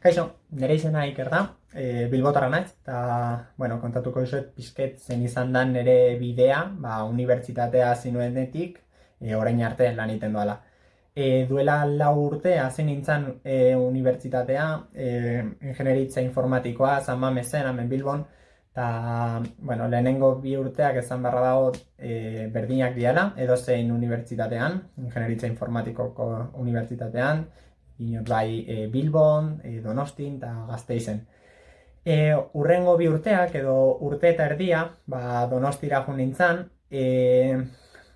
Kaixo, nire izena Iker da, e, bilbotarra naiz, eta, bueno, kontatuko dizuet pizket zen izan da nire bidea, ba, unibertsitatea zinuenetik, e, orain arte lan egiten doala. E, duela lau urte, hasi nintzen e, unibertsitatea, e, ingenieritza informatikoa, San Mamezen, hemen Bilbon, eta, bueno, lehenengo bi urteak esan barra dago e, berdinak diala, edo zein unibertsitatean, ingenieritza informatikoko unibertsitatean, inot bai e, Bilbon, e, Donostin eta Gasteizen. E, urrengo bi urteak edo urte eta erdia, ba, Donostira jo nintzen, e,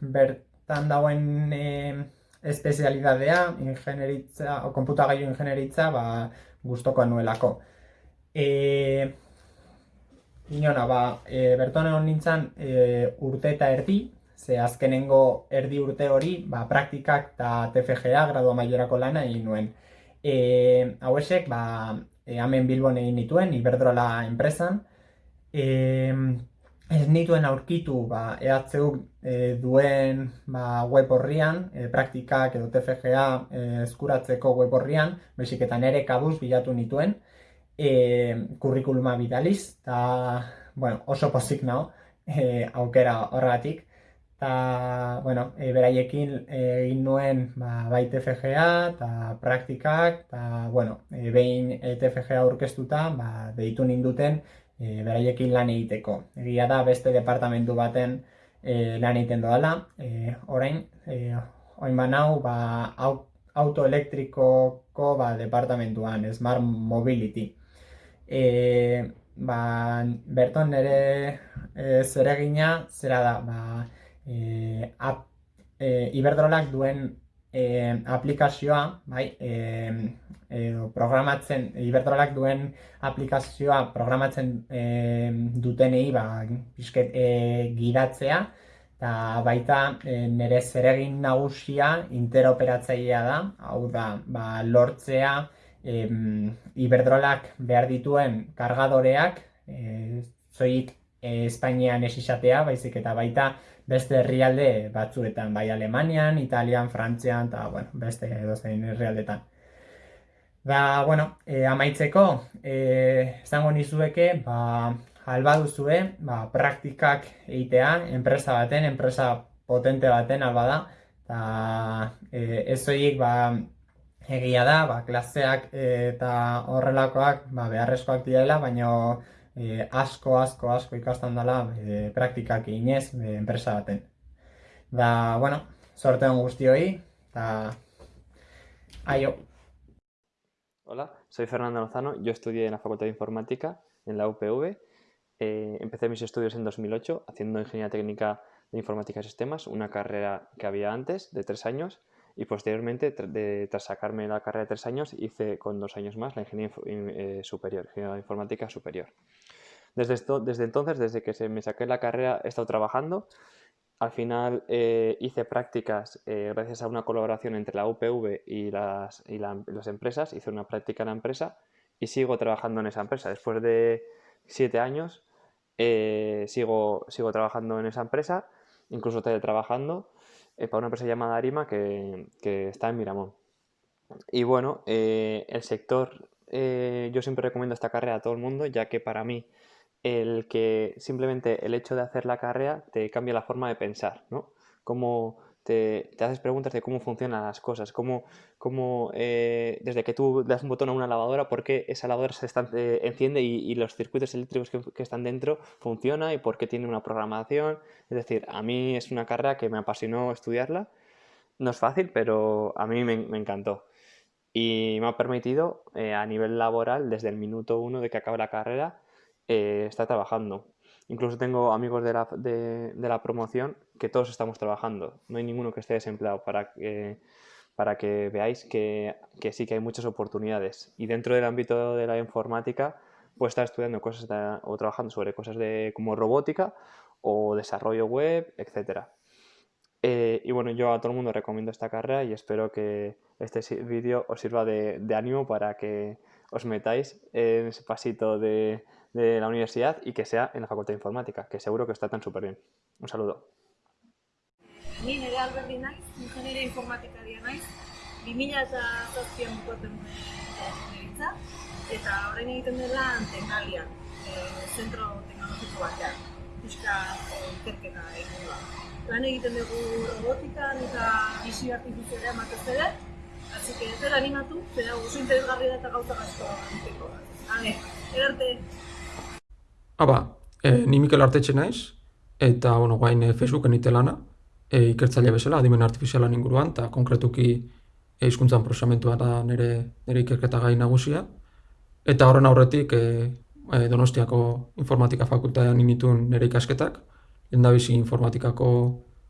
bertan dauen e, espezialidadea, ingenieritza, o konputagailu ingenieritza, ba, guztoko anuelako. E, Inona, ba, e, berton egon nintzen e, urte eta erdi, ze azkenengo erdi urte hori, ba, praktikak eta TFGA gradua maiorako lana egin nuen. E, hau ba, e, hemen Bilbon egin nituen, Iberdrola enpresan, e, ez nituen aurkitu ba, EHU e, duen ba, web horrian, e, praktikak edo TFGA e, eskuratzeko web horrian, bezik eta nere kabuz bilatu nituen, e, kurrikuluma bidaliz, eta bueno, oso pozik nao, e, aukera horregatik eta, bueno, e, beraiekin egin nuen ba, bai TFGA eta praktikak, eta, bueno, e, behin TFGA aurkeztuta, ba, deitu ninduten e, beraiekin lan egiteko. Egia da beste departamentu baten e, lan egiten doala, e, orain, e, oin banau, ba, autoelektrikoko ba, departamentuan, Smart Mobility. E, ba, berton nire e, zeregina, zera da, ba, e, ap, e, Iberdrolak duen e, aplikazioa, bai, e, e, programatzen, Iberdrolak duen aplikazioa programatzen e, dutenei, ba, bizket, e, gidatzea, eta baita e, nire zeregin nagusia interoperatzailea da, hau da, ba, lortzea, e, Iberdrolak behar dituen kargadoreak, e, zoik e, Espainian esisatea, baizik eta baita beste herrialde batzuetan, bai Alemanian, Italian, Frantzian, eta, bueno, beste edozein herrialdetan. Ba, bueno, e, amaitzeko, e, esango nizueke, ba, alba duzue, ba, praktikak egitea, enpresa baten, enpresa potente baten, alba da, eta e, ez zoik, ba, egia da, ba, klaseak eta horrelakoak, ba, beharrezkoak direla, baina e, asko, asko, asko ikastan dela e, praktikak inez e, enpresa baten. Da, bueno, sorte hon guztioi, eta aio. Hola, soy Fernando Lozano, yo estudié en la Facultad de Informática en la UPV. Eh, empecé mis estudios en 2008 haciendo Ingeniería Técnica de Informática y Sistemas, una carrera que había antes de tres años y posteriormente, de, tras sacarme la carrera de tres años, hice con dos años más la Ingeniería eh, Superior, Ingeniería Informática Superior. Desde, esto, desde entonces, desde que se me saqué la carrera, he estado trabajando. Al final eh, hice prácticas eh, gracias a una colaboración entre la UPV y, las, y las empresas. Hice una práctica en la empresa y sigo trabajando en esa empresa. Después de siete años eh, sigo, sigo trabajando en esa empresa, incluso trabajando para una empresa llamada Arima que, que está en Miramón. Y bueno, el sector, yo siempre recomiendo esta carrera a todo el mundo, ya que para mí el que simplemente el hecho de hacer la carrera te cambia la forma de pensar, ¿no? Te, haces preguntas de cómo funcionan las cosas, cómo, cómo eh, desde que tú das un botón a una lavadora, por qué esa lavadora se eh, enciende y, los circuitos eléctricos que, están dentro funcionan y por qué tiene una programación. Es decir, a mí es una carrera que me apasionó estudiarla. No es fácil, pero a mí me, encantó. Y me ha permitido, eh, a nivel laboral, desde el minuto uno de que acabe la carrera, está trabajando. Incluso tengo amigos de la, de, la, promoción que todos estamos trabajando. No hay ninguno que esté desempleado para que, para que veáis que, que sí que hay muchas oportunidades. Y dentro del ámbito de la informática, pues estar estudiando cosas o trabajando sobre cosas de, como robótica o desarrollo web, etc. Eh, y bueno, yo a todo el mundo recomiendo esta carrera y espero que este vídeo os sirva de, de ánimo para que os metáis en ese pasito de, de la universidad y que sea en la Facultad de Informática, que seguro que está tan súper bien. Un saludo. Ni nire alberdi naiz, ingenieria informatikaria naiz, 2000 eta zazpian bukoten ingenieritza. eta orain egiten dela Tecnalian, e, zentro teknologiko batean, pixka e, ikerketa egin da. Lan egiten dugu robotikan eta bizi artifizialea ematez ere, Así que zer animatu, zera oso interesgarria eta gauza asko egiteko. Hale, erarte. Aba, e, ni Mikel Artetxe naiz, eta, bueno, guain e, Facebooken ite lana, e, ikertzaile bezala, adimen artifizialan inguruan, eta konkretuki e, hizkuntzan prosamentua da nire, nire ikerketa gai nagusia. Eta horren aurretik, e, e, Donostiako informatika fakultatean imitun nire ikasketak, lehendabizi informatikako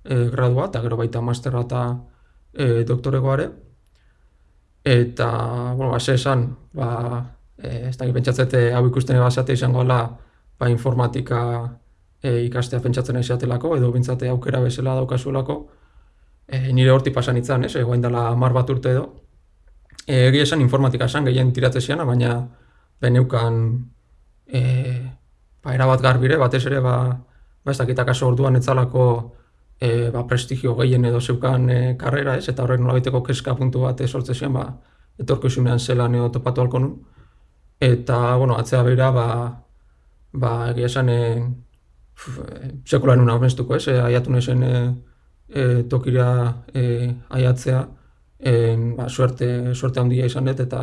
e, gradua, eta gero baita masterra eta e, doktoregoare. Eta, bueno, ba, esan, ba, e, ez da pentsatzete hau ikusten ebasate izango ala, ba, informatika e, ikastea pentsatzen izatelako, edo bintzate aukera bezala daukazuelako, e, nire horti pasan itzan, ez, egoen dela mar bat urte edo. E, egia esan informatika esan gehien tiratzeziana, baina beneukan e, ba, erabat garbire, batez ere, ba, ba ez dakit akaso orduan etzalako e, ba, prestigio gehien edo zeukan e, karrera, ez, eta horrek nolabaiteko keska puntu bat sortze zian, ba, etorko zelan edo topatu halko nun. Eta, bueno, atzea behira, ba, ba, egia esan, e, sekulan nuna amestuko, ez, e, aiatu nezen e, e, tokira e, aiatzea, e, ba, suerte, suerte handia izan dut, eta,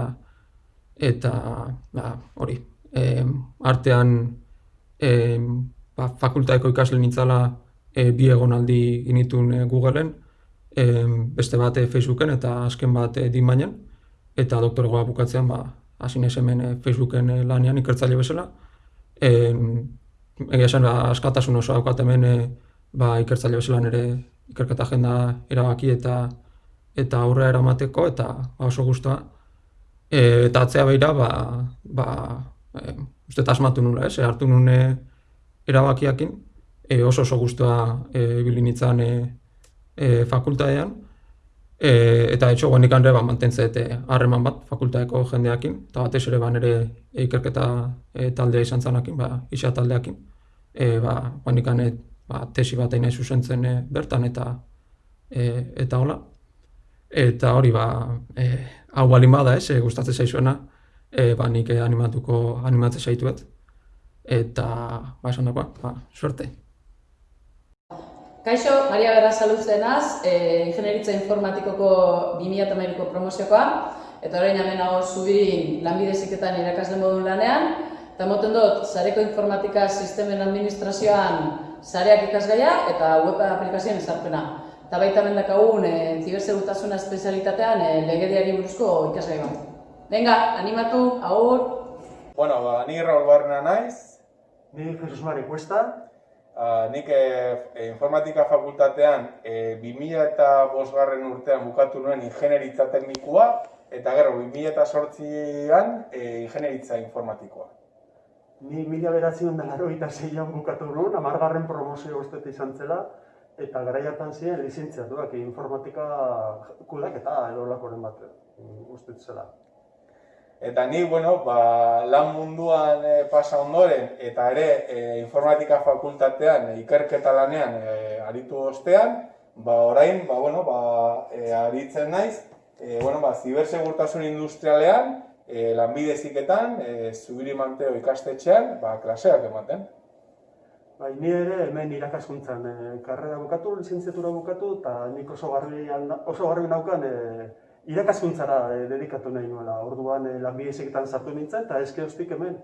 eta, ba, hori, e, artean, e, ba, fakultaeko ikasle nintzala e, bi egonaldi initun e, Googleen, e, beste bat Facebooken eta azken bat e, Dimainen, eta doktoregoa bukatzean, ba, hasi naiz hemen e, Facebooken lanean ikertzaile bezala. E, egia esan, ba, askatasun oso daukat hemen e, ba, ikertzaile bezala nire ikerketa agenda erabaki eta eta aurrera eramateko eta ba, oso guztua. E, eta atzea behira, ba, ba, e, uste asmatu nula, ez, e, hartu nune erabakiakin, e, oso oso guztua e, ibili nintzen e, e, fakultatean, e, eta etxo guanik hanre ba, mantentzete harreman bat fakultateko jendeakin, eta batez ere ba, nire ikerketa e, taldea izan zanakin, ba, isa taldeakin, e, ba, guanik ba, tesi bat nahi zuzentzen e, bertan eta e, eta hola. Eta hori, ba, e, hau balin bada ez, e, gustatzen zaizuena, e, ba, nik animatuko, animatzen zaituet. Eta, ba, esan dagoa, ba, suerte. Kaixo, Maria Berra Saluzenaz, e, Ingenieritza Informatikoko 2008ko promoziokoa, eta orain hemen hau zubirin lanbide ziketan irakasle modun lanean, eta moten dut, Zareko Informatika Sistemen Administrazioan zareak ikasgaia eta web aplikazioen ezarpena. Eta baita mendakagun, e, zibersegurtasuna espezialitatean e, legediari buruzko ikasgai bat. Venga, animatu, aur! Bueno, ba, ni Raul Barna naiz, Ni Jesus Mari Cuesta, Uh, nik e, informatika fakultatean e, 2000 eta bosgarren urtean bukatu nuen ingenieritza teknikua, eta gero 2008an e, ingenieritza informatikoa. ni mila beratzen da laro eta zeian bukatu nuen, amargarren promozio ustete izan zela, eta garaiatan ziren lizentziatuak informatika kudaketa edo lakoren bat uste zela. Eta ni, bueno, ba, lan munduan e, pasa ondoren, eta ere e, informatika fakultatean e, ikerketa lanean e, aritu ostean, ba, orain, ba, bueno, ba, e, aritzen naiz, e, bueno, ba, zibersegurtasun industrialean, e, lanbide ziketan, e, zubiri manteo ikastetxean, ba, klaseak ematen. Bai, ni ere hemen irakaskuntzan e, karrera bukatu, lizentziatura bukatu, eta nik oso garbi, oso garbi naukan e, irakaskuntzara e, dedikatu nahi nuela. Orduan e, lanbide ziketan sartu nintzen, eta eske hostik hemen.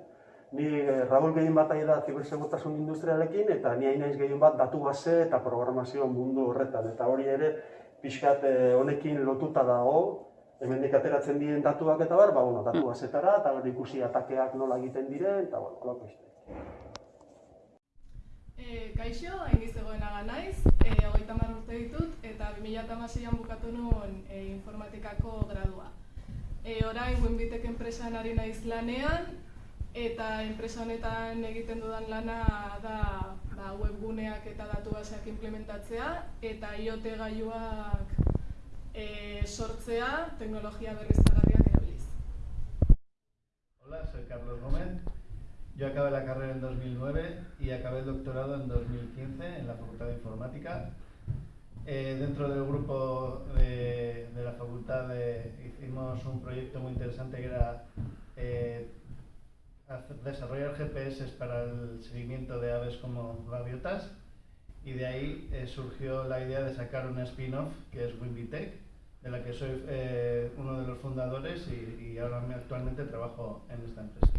Ni e, Raul gehien bat ari da zibersegurtasun industrialekin, eta ni hain naiz gehien bat datu base eta programazio mundu horretan. Eta hori ere, pixkat e, honekin lotuta dago, hemendik ateratzen diren datuak eta bar, ba, bueno, datu basetara, eta hori ikusi atakeak nola egiten diren, eta bueno, holako beste. E, kaixo, hain zegoenaga naiz, e, hogeita hamar urte ditut, eta 2006an bukatu nuen e, informatikako gradua. E, orain, Winbitek enpresan ari naiz lanean, eta enpresa honetan egiten dudan lana da ba, webguneak eta datu baseak implementatzea, eta IoT gailuak e, sortzea teknologia berriztagarriak erabiliz. Hola, soy Carlos Gómez. Yo acabé la carrera en 2009 y acabé el doctorado en 2015 en la Facultad de Informática. Eh, dentro del grupo de, la facultad hicimos un proyecto muy interesante que era eh, desarrollar GPS para el seguimiento de aves como gaviotas y de ahí eh, surgió la idea de sacar un spin-off que es Wimbitech, de la que soy uno de los fundadores y, y ahora actualmente trabajo en esta empresa.